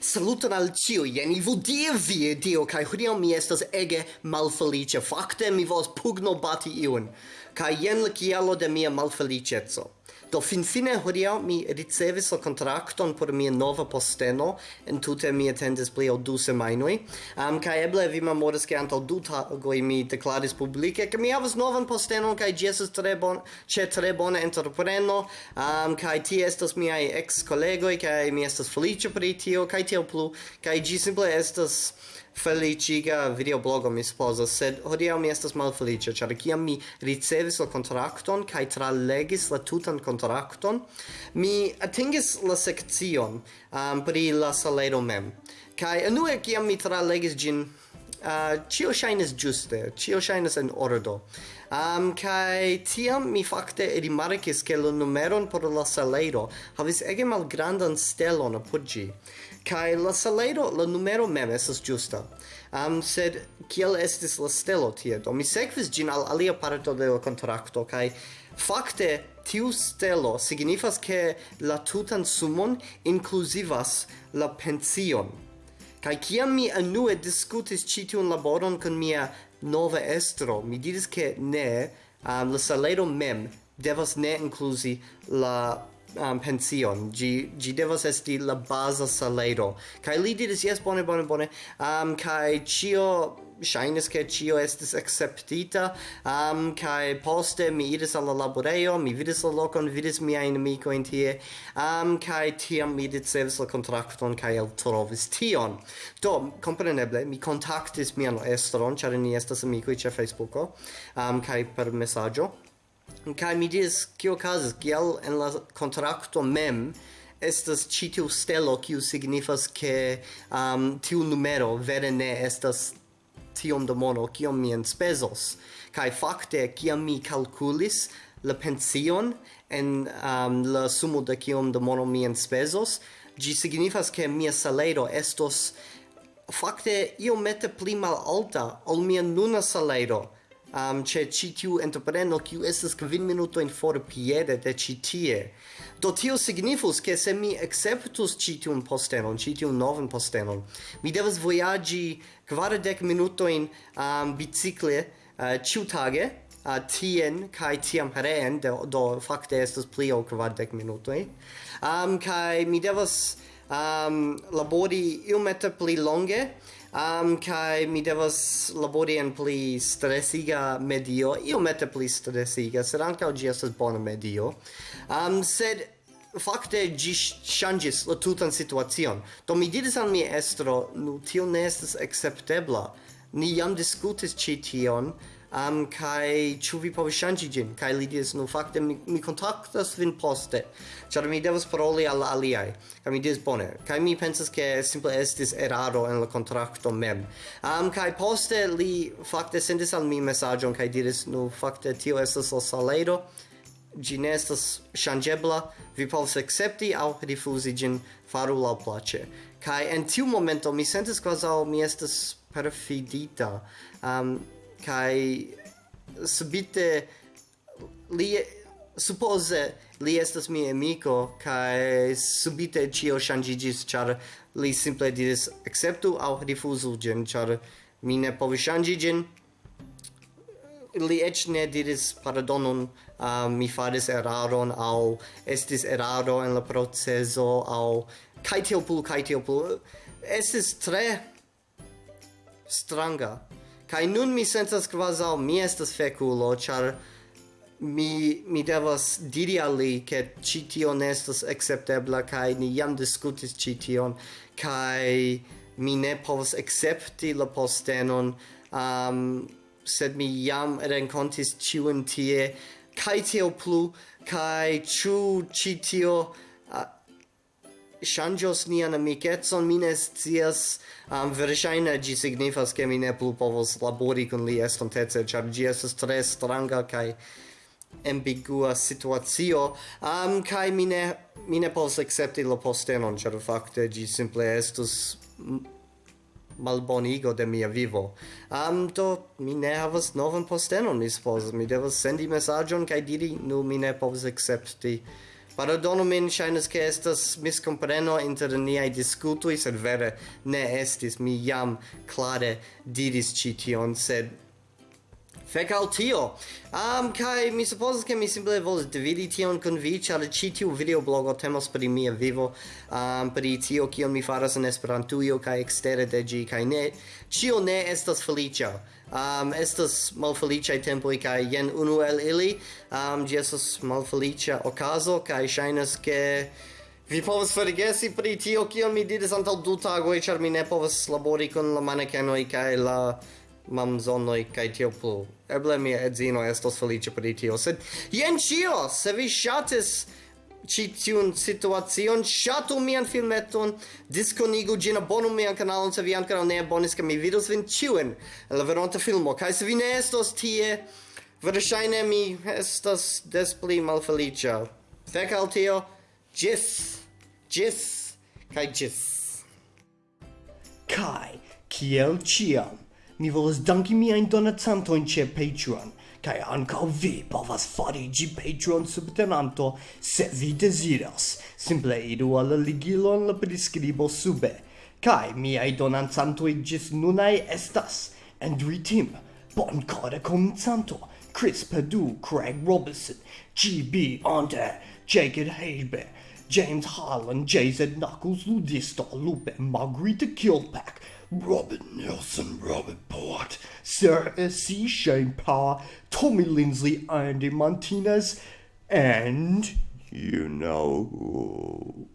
Saluton al ciu, jen Ivo die vi dio, kai hodiaŭ mi estas ege malfeliĉa. Fakte mi volas pugno bati iun ca jen la kialo de mia malfelicezzo. Do finfine hodiaŭ mi ricevis la kontrakton por mia nova posteno, entute mi atendis pli ol du semajnoj. Um, kaj eble vi memoras ke antaŭ du tagoj mi deklaris publike ke mi havas novan postenon kaj ĝi estas tre bon ĉe tre bona entrepreno, um, kaj tie estas miaj ex-kolegoj kaj mi estas feliĉa pri tio kaj tiel plu, kaj ĝi simple estas feliciga videoblogo mi supposas, sed hodiaŭ mi estas malfeliĉa, ĉar kiam mi ricevis la kontrakton kaj tralegis la tutan kontrakton, mi atingis la sekcion um, pri la salero mem. Kaj unue kiam mi tralegis ĝin, uh, cio shines giuste, cio shines en ordo. Um, kai tiam mi fakte rimarkis ke la numeron por la salero havis ege malgrandan stelon apud ĝi Kai la saledo, la numero mem esas giusta. Um, sed kiel estis la stelo tie? Do mi sekvis gin al alia parto de la kontrakto kai fakte tiu stelo signifas ke la tutan sumon inkluzivas la pension. kai kiam mi anue diskutis ĉi tiun laboron kun mia nova estro, mi diris ke ne, um, la salero mem devas ne inkluzi la um, pension. Gi gi devas esti la baza salero. Kai li diris yes bone bone bone. Um kai cio shines ke cio estis acceptita um kai poste mi iris al la laborejo mi vidis la lokon vidis miajn amikojn tie. Um kai tiam mi ricevis la kontrakton kai el trovis tion. Do kompreneble mi kontaktis mian estron char ni estas amiko ĉe Facebooko um kai per mesaĝo kai mi dis kio okazis, kiel en la kontrakto mem estas ĉi tiu stelo kiu signifas ke um, tiu numero vere ne estas tiom da mono kiom mi enspezos. Kai fakte kiam mi kalkulis la pension en um, la sumo de kiom da mono mi enspezos ĝi signifas ke mia salero estos fakte iomete pli malalta ol mia nuna salero um, che ci tiu entrepreno kiu estas kvin minuto in for piede de ci tie. Do tio signifus ke se mi acceptus ci un postenon, ci tiu novan postenon, mi devas voyagi minuto in um, bicikle uh, ciutage, uh, tien kai tiam reen do, do fakte estas pli ol kvardek minutoj um, kai mi devas um, labori iomete pli longe um, kai mi devas labori en pli stresiga medio, iomete pli stresiga, sed ankaŭ ĝi estas bona medio. Um, sed fakte gi changis la tutan situacion. Do mi diris al mi estro, nu tio ne estas acceptebla Ni jam diskutis ĉi tion, um, kai ĉu vi povas ŝanĝi ĝin? Kaj li diris nu fakte mi, mi kontaktas vin poste. Ĉar mi devas paroli al la aliaj. Kaj mi diris bone. Kaj mi pensas ke simple estis eraro en la kontrakto mem. Um, kaj poste li fakte sendis al mi mesaĝon kaj diris nu fakte tio estas la salero ĝi ne estas ŝanĝebla. Vi povas akcepti aŭ rifuzi ĝin. Faru laŭplaĉe kaj en tiu momento mi sentis kvazaŭ mi estas perfidita. Um, kai subite li suppose li estas mi amico kai subite cio shangigis char li simple diris acceptu au rifuzu gen char mi ne povi shangi gen li ec ne diris pardonon uh, mi faris eraron au estis eraro en la proceso au kai tio pul kai tio pul estis tre stranga. Kai nun mi sentas quasau mi estas fekulo char mi mi devas diri al li ke ĉi tio ne estas akceptebla kaj ni jam diskutis ĉi tion. Kaj mi ne povas akcepti la postenon um, sed mi jam renkontis ĉiun tie. Kaj tio plu kaj ĉu ĉi tio uh, ŝanĝos nian amikecon, mi ne scias, um, verŝajne ĝi signifas, ke mi ne plu povos labori kun li estontece, ĉar ĝi estas tre stranga kaj ambigua situacio, um, kaj mi ne, mi ne povos akcepti la postenon, ĉar fakte ĝi simple estus malbonigo de mia vivo. Am do, mi ne havas novan postenon, mi supozas. mi devas sendi mesaĝon kaj diri, nu, mi ne povas akcepti Pardonu min, shainas che estas miscompreno inter niai discutui, sed vere ne estis, mi jam clare diris cition, sed fec al tio! Um, kai mi supposes che mi simple volis dividi tion con vi, char ci tiu videoblogo temas pri mia vivo, um, pri tio kion mi faras en Esperantujo kai ekstere de gi, kai ne, cio ne estas felicia. Um, estas malfeliciai tempoi, kai jen unu el ili, um, gi estas malfelicia okazo, kai shainas che... Vi povas forgesi pri tio kion mi diris antaŭ du tagoj, ĉar mi ne povas labori kun la manekenoj kaj la mam zonoi kaj tio plu. Eble mia edzino estos felice pri tio, sed jen cio Se vi shatis ci tiun situacion, shatu mian filmeton, disconigu gin abonu mian kanalon se vi ancora ne abonis, kaj mi vidos vin ciuen la veronta filmo. Kaj se vi ne estos tie, verŝajne mi estas des pli malfeliĉa. Fek al tio, ĝis! Ĝis! Kaj ĝis! Kaj, kiel ĉiam! mi volas danki miajn donacantojn ĉe Patreon, kaj ankaŭ vi povas fariĝi Patreon subtenanto se vi deziras. Simple iru al la ligilo en la priskribo sube. Kaj miaj donacantoj ĝis nunaj estas Andrew Tim, Boncora Comincianto, Chris Padu, Craig Robertson, GB Ante, Jacob Haber, James Harlan, JZ Knuckles, Ludisto, Lupe, Margarita Kilpack, Robert Nelson, Robert Port, Sarah C. Shane Power, Tommy Lindsley, Andy Martinez, and you know who.